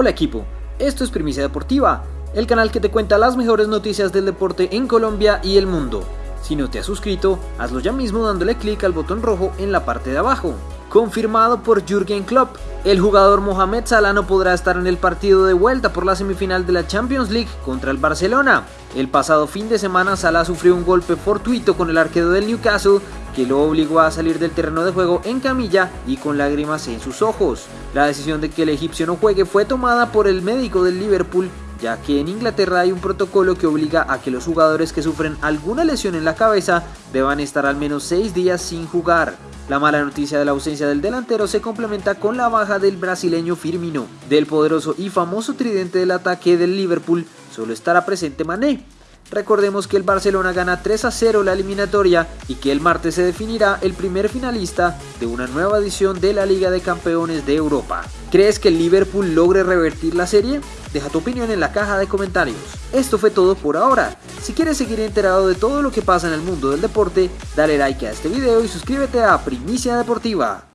Hola equipo, esto es Primicia Deportiva, el canal que te cuenta las mejores noticias del deporte en Colombia y el mundo. Si no te has suscrito, hazlo ya mismo dándole clic al botón rojo en la parte de abajo. Confirmado por Jürgen Klopp, el jugador Mohamed Salah no podrá estar en el partido de vuelta por la semifinal de la Champions League contra el Barcelona. El pasado fin de semana Salah sufrió un golpe fortuito con el arquero del Newcastle que lo obligó a salir del terreno de juego en camilla y con lágrimas en sus ojos. La decisión de que el egipcio no juegue fue tomada por el médico del Liverpool ya que en Inglaterra hay un protocolo que obliga a que los jugadores que sufren alguna lesión en la cabeza deban estar al menos 6 días sin jugar. La mala noticia de la ausencia del delantero se complementa con la baja del brasileño Firmino. Del poderoso y famoso tridente del ataque del Liverpool solo estará presente Mané, Recordemos que el Barcelona gana 3 a 0 la eliminatoria y que el martes se definirá el primer finalista de una nueva edición de la Liga de Campeones de Europa. ¿Crees que el Liverpool logre revertir la serie? Deja tu opinión en la caja de comentarios. Esto fue todo por ahora. Si quieres seguir enterado de todo lo que pasa en el mundo del deporte, dale like a este video y suscríbete a Primicia Deportiva.